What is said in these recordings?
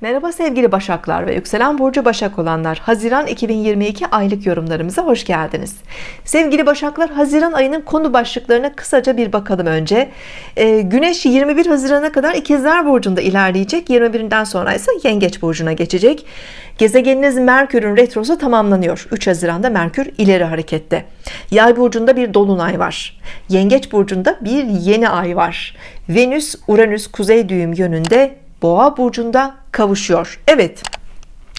Merhaba sevgili Başaklar ve yükselen burcu Başak olanlar. Haziran 2022 aylık yorumlarımıza hoş geldiniz. Sevgili Başaklar Haziran ayının konu başlıklarına kısaca bir bakalım önce. Ee, Güneş 21 Haziran'a kadar ikizler burcunda ilerleyecek. 21'inden sonra ise Yengeç burcuna geçecek. Gezegeniniz Merkür'ün retrosu tamamlanıyor. 3 Haziran'da Merkür ileri harekette. Yay burcunda bir dolunay var. Yengeç burcunda bir yeni ay var. Venüs Uranüs kuzey düğüm yönünde. Boğa burcunda kavuşuyor. Evet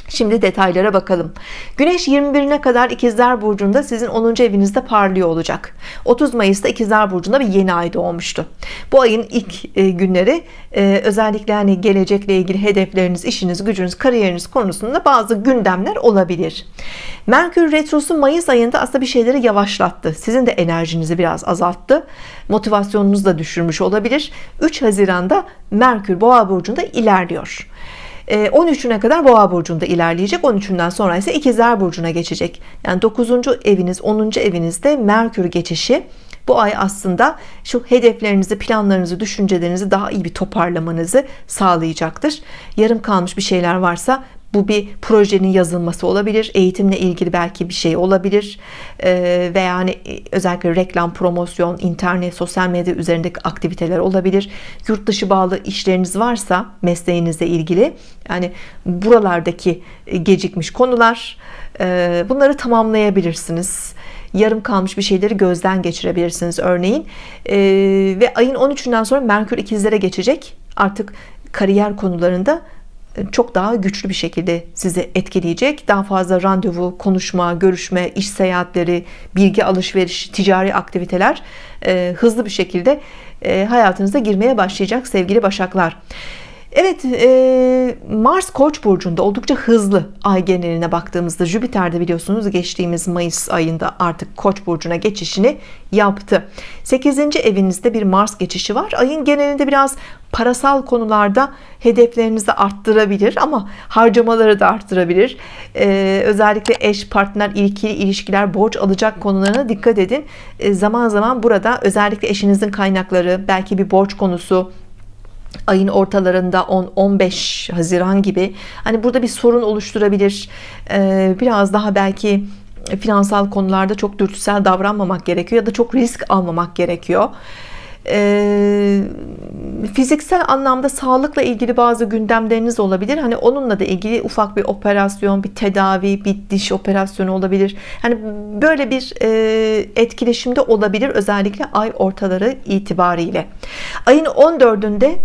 Şimdi detaylara bakalım. Güneş 21'ine kadar ikizler burcunda sizin 10. evinizde parlıyor olacak. 30 Mayıs'ta ikizler burcunda bir yeni ay doğmuştu. Bu ayın ilk e, günleri e, özellikle hani gelecekle ilgili hedefleriniz işiniz gücünüz kariyeriniz konusunda bazı gündemler olabilir. Merkür Retrosu Mayıs ayında aslında bir şeyleri yavaşlattı. Sizin de enerjinizi biraz azalttı. Motivasyonunuzu da düşürmüş olabilir. 3 Haziran'da Merkür Boğa burcunda ilerliyor 13'üne ee, kadar boğa burcunda ilerleyecek 13'ünden sonra ise ikizler burcuna geçecek yani 9. eviniz 10. evinizde Merkür geçişi bu ay aslında şu hedeflerinizi planlarınızı düşüncelerinizi daha iyi bir toparlamanızı sağlayacaktır yarım kalmış bir şeyler varsa bu bir projenin yazılması olabilir eğitimle ilgili belki bir şey olabilir. Ee, veya yani özellikle reklam promosyon internet sosyal medya üzerindeki aktiviteler olabilir. Yurt dışı bağlı işleriniz varsa mesleğinizle ilgili yani buralardaki gecikmiş konular e, bunları tamamlayabilirsiniz. Yarım kalmış bir şeyleri gözden geçirebilirsiniz örneğin. Ee, ve ayın 13'ünden sonra Merkür ikizlere geçecek. Artık kariyer konularında çok daha güçlü bir şekilde sizi etkileyecek. Daha fazla randevu konuşma görüşme iş seyahatleri bilgi alışveriş ticari aktiviteler e, hızlı bir şekilde e, hayatınıza girmeye başlayacak sevgili başaklar Evet e, Mars Koç burcunda oldukça hızlı ay geneline baktığımızda Jüpiter'de biliyorsunuz geçtiğimiz Mayıs ayında artık Koç burcuna geçişini yaptı. 8. evinizde bir Mars geçişi var. Ayın genelinde biraz parasal konularda hedeflerinizi arttırabilir ama harcamaları da arttırabilir. Ee, özellikle eş partner ilkili ilişkiler borç alacak konularına dikkat edin. Ee, zaman zaman burada özellikle eşinizin kaynakları belki bir borç konusu ayın ortalarında 10-15 Haziran gibi hani burada bir sorun oluşturabilir. Ee, biraz daha belki finansal konularda çok dürtüsel davranmamak gerekiyor ya da çok risk almamak gerekiyor. E, fiziksel anlamda sağlıkla ilgili bazı gündemleriniz olabilir. Hani onunla da ilgili ufak bir operasyon bir tedavi bir diş operasyonu olabilir. Hani böyle bir e, etkileşimde olabilir özellikle ay ortaları itibariyle. Ayın 14'ünde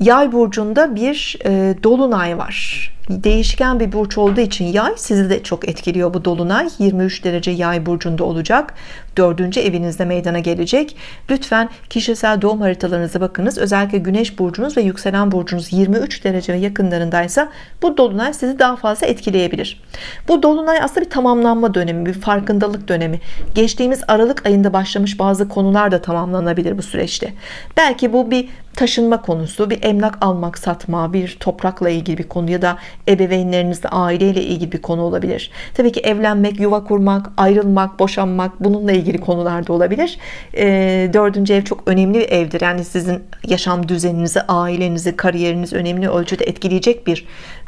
yay burcunda bir e, dolunay var. Değişken bir burç olduğu için yay sizi de çok etkiliyor bu dolunay. 23 derece yay burcunda olacak dördüncü evinizde meydana gelecek. Lütfen kişisel doğum haritalarınıza bakınız. Özellikle güneş burcunuz ve yükselen burcunuz 23 derece yakınlarındaysa bu dolunay sizi daha fazla etkileyebilir. Bu dolunay aslında bir tamamlanma dönemi bir farkındalık dönemi. Geçtiğimiz Aralık ayında başlamış bazı konular da tamamlanabilir bu süreçte. Belki bu bir taşınma konusu bir emlak almak satma bir toprakla ilgili bir konu ya da ebeveynlerinizle aileyle ilgili bir konu olabilir. Tabii ki evlenmek yuva kurmak ayrılmak boşanmak bununla ilgili konularda olabilir. E, dördüncü ev çok önemli bir evdir. Yani sizin yaşam düzeninizi ailenizi kariyeriniz önemli ölçüde etkileyecek bir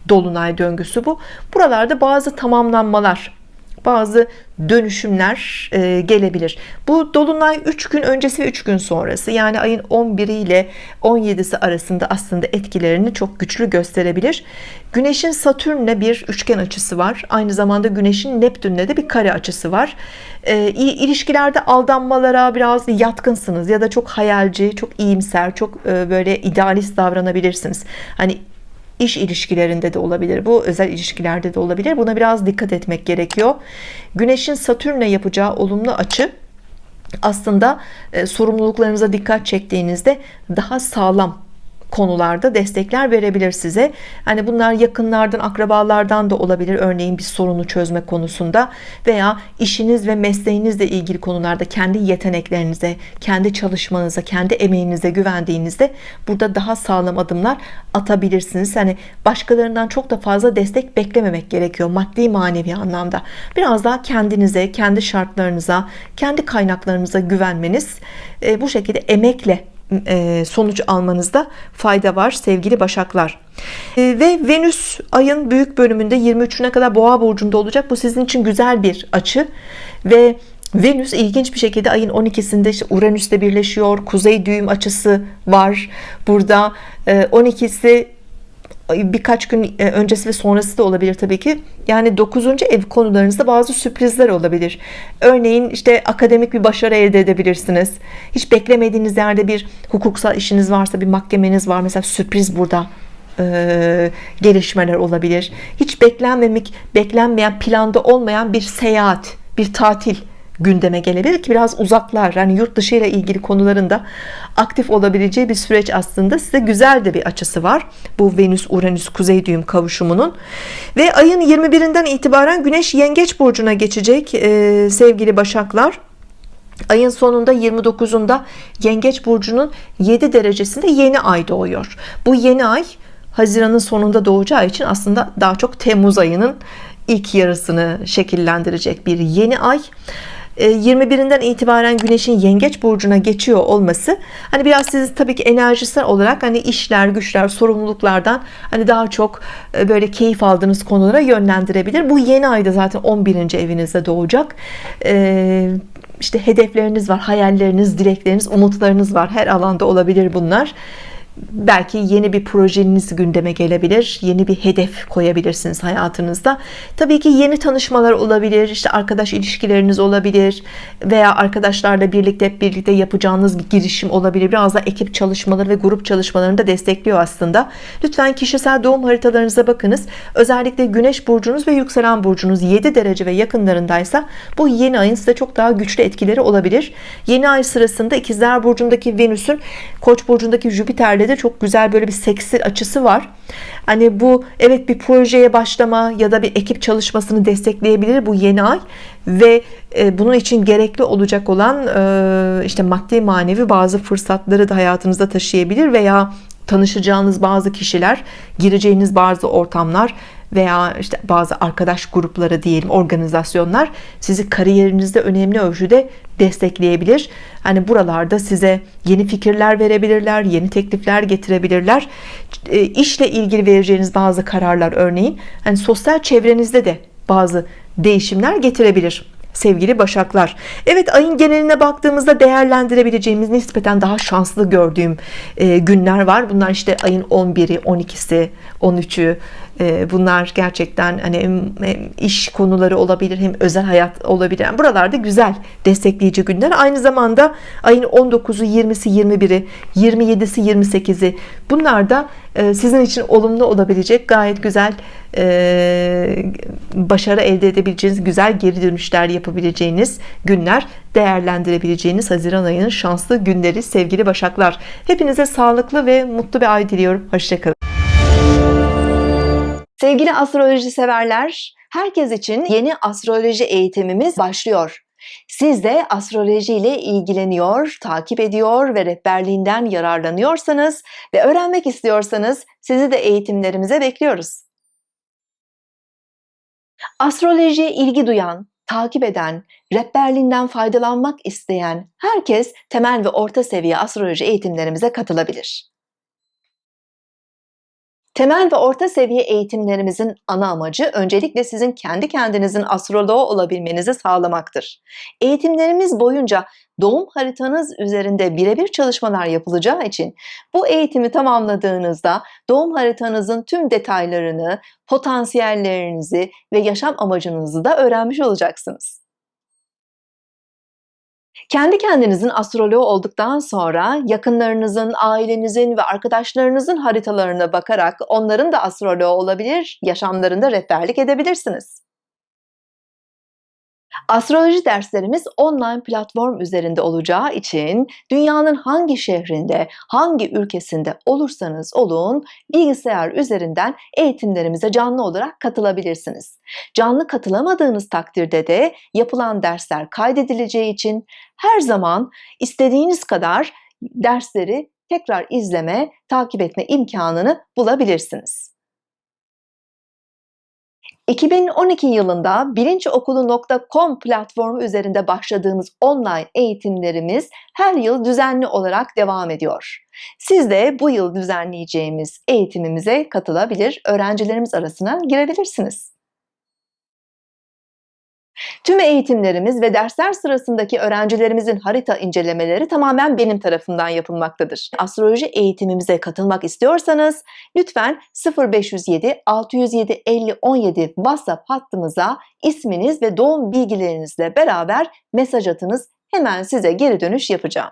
dolunay döngüsü bu. Buralarda bazı tamamlanmalar bazı dönüşümler e, gelebilir. Bu dolunay 3 gün öncesi ve 3 gün sonrası yani ayın 11 ile 17'si arasında aslında etkilerini çok güçlü gösterebilir. Güneşin Satürn'le bir üçgen açısı var. Aynı zamanda Güneşin Neptün'le de bir kare açısı var. E, ilişkilerde aldanmalara biraz yatkınsınız ya da çok hayalci çok iyimser çok e, böyle idealist davranabilirsiniz. Hani iş ilişkilerinde de olabilir bu özel ilişkilerde de olabilir. Buna biraz dikkat etmek gerekiyor. Güneşin Satürn'le yapacağı olumlu açı aslında e, sorumluluklarınıza dikkat çektiğinizde daha sağlam konularda destekler verebilir size. Hani bunlar yakınlardan akrabalardan da olabilir. Örneğin bir sorunu çözme konusunda veya işiniz ve mesleğinizle ilgili konularda kendi yeteneklerinize kendi çalışmanıza kendi emeğinize güvendiğinizde burada daha sağlam adımlar atabilirsiniz. Hani başkalarından çok da fazla destek beklememek gerekiyor maddi manevi anlamda. Biraz daha kendinize kendi şartlarınıza kendi kaynaklarınıza güvenmeniz e, bu şekilde emekle sonuç almanızda fayda var sevgili Başaklar. E, ve Venüs ayın büyük bölümünde 23'üne kadar Boğa burcunda olacak. Bu sizin için güzel bir açı. Ve Venüs ilginç bir şekilde ayın 12'sinde işte Uranüs'le birleşiyor. Kuzey düğüm açısı var burada. 12'si birkaç gün e, öncesi ve sonrası da olabilir tabii ki. Yani 9. ev konularınızda bazı sürprizler olabilir. Örneğin işte akademik bir başarı elde edebilirsiniz. Hiç beklemediğiniz yerde bir hukuksal işiniz varsa bir mahkemeniz var. Mesela sürpriz burada e, gelişmeler olabilir. Hiç beklenmemek beklenmeyen planda olmayan bir seyahat bir tatil gündeme gelebilir ki biraz uzaklar. Yani yurt dışı ile ilgili konularında aktif olabileceği bir süreç aslında. Size güzel de bir açısı var. Bu Venüs Uranüs kuzey düğüm kavuşumunun. Ve ayın 21'inden itibaren Güneş Yengeç burcuna geçecek ee, sevgili Başaklar. Ayın sonunda 29'unda Yengeç burcunun 7 derecesinde yeni ay doğuyor. Bu yeni ay Haziran'ın sonunda doğacağı için aslında daha çok Temmuz ayının ilk yarısını şekillendirecek bir yeni ay 21'inden e, itibaren Güneş'in Yengeç burcuna geçiyor olması hani biraz sizi tabii ki enerjisel olarak hani işler, güçler, sorumluluklardan hani daha çok e, böyle keyif aldığınız konulara yönlendirebilir. Bu yeni ayda zaten 11. evinizde doğacak. Ee, işte hedefleriniz var, hayalleriniz, dilekleriniz, umutlarınız var. Her alanda olabilir bunlar belki yeni bir projeniz gündeme gelebilir yeni bir hedef koyabilirsiniz hayatınızda. Tabii ki yeni tanışmalar olabilir işte arkadaş ilişkileriniz olabilir veya arkadaşlarla birlikte hep birlikte yapacağınız bir girişim olabilir. Biraz da ekip çalışmaları ve grup çalışmalarını da destekliyor aslında. Lütfen kişisel doğum haritalarınıza bakınız. Özellikle güneş burcunuz ve yükselen burcunuz 7 derece ve yakınlarındaysa bu yeni ayın size çok daha güçlü etkileri olabilir. Yeni ay sırasında ikizler burcundaki Venüs'ün koç burcundaki Jüpiter'le de çok güzel böyle bir seksi açısı var. Hani bu evet bir projeye başlama ya da bir ekip çalışmasını destekleyebilir bu yeni ay ve e, bunun için gerekli olacak olan e, işte maddi manevi bazı fırsatları da hayatınızda taşıyabilir veya tanışacağınız bazı kişiler gireceğiniz bazı ortamlar veya işte bazı arkadaş grupları diyelim organizasyonlar sizi kariyerinizde önemli ölçüde destekleyebilir. Hani buralarda size yeni fikirler verebilirler, yeni teklifler getirebilirler. E, işle ilgili vereceğiniz bazı kararlar örneğin hani sosyal çevrenizde de bazı değişimler getirebilir sevgili Başaklar. Evet ayın geneline baktığımızda değerlendirebileceğimiz nispeten daha şanslı gördüğüm e, günler var. Bunlar işte ayın 11'i 12'si 13'ü e, bunlar gerçekten hani hem, iş konuları olabilir hem özel hayat olabilir. Yani buralarda güzel destekleyici günler. Aynı zamanda ayın 19'u 20'si 21'i 27'si 28'i bunlar da e, sizin için olumlu olabilecek gayet güzel başarı elde edebileceğiniz güzel geri dönüşler yapabileceğiniz günler değerlendirebileceğiniz Haziran ayının şanslı günleri sevgili Başaklar. Hepinize sağlıklı ve mutlu bir ay diliyorum. Hoşçakalın Sevgili astroloji severler herkes için yeni astroloji eğitimimiz başlıyor siz de astroloji ile ilgileniyor, takip ediyor ve rehberliğinden yararlanıyorsanız ve öğrenmek istiyorsanız sizi de eğitimlerimize bekliyoruz. Astrolojiye ilgi duyan, takip eden, rehberliğinden faydalanmak isteyen herkes temel ve orta seviye astroloji eğitimlerimize katılabilir. Temel ve orta seviye eğitimlerimizin ana amacı öncelikle sizin kendi kendinizin astroloğu olabilmenizi sağlamaktır. Eğitimlerimiz boyunca doğum haritanız üzerinde birebir çalışmalar yapılacağı için bu eğitimi tamamladığınızda doğum haritanızın tüm detaylarını, potansiyellerinizi ve yaşam amacınızı da öğrenmiş olacaksınız. Kendi kendinizin astroloğu olduktan sonra yakınlarınızın, ailenizin ve arkadaşlarınızın haritalarına bakarak onların da astroloğu olabilir, yaşamlarında rehberlik edebilirsiniz. Astroloji derslerimiz online platform üzerinde olacağı için dünyanın hangi şehrinde, hangi ülkesinde olursanız olun bilgisayar üzerinden eğitimlerimize canlı olarak katılabilirsiniz. Canlı katılamadığınız takdirde de yapılan dersler kaydedileceği için her zaman istediğiniz kadar dersleri tekrar izleme, takip etme imkanını bulabilirsiniz. 2012 yılında bilinçokulu.com platformu üzerinde başladığımız online eğitimlerimiz her yıl düzenli olarak devam ediyor. Siz de bu yıl düzenleyeceğimiz eğitimimize katılabilir, öğrencilerimiz arasına girebilirsiniz. Tüm eğitimlerimiz ve dersler sırasındaki öğrencilerimizin harita incelemeleri tamamen benim tarafından yapılmaktadır. Astroloji eğitimimize katılmak istiyorsanız lütfen 0507 607 50 17 WhatsApp hattımıza isminiz ve doğum bilgilerinizle beraber mesaj atınız. Hemen size geri dönüş yapacağım.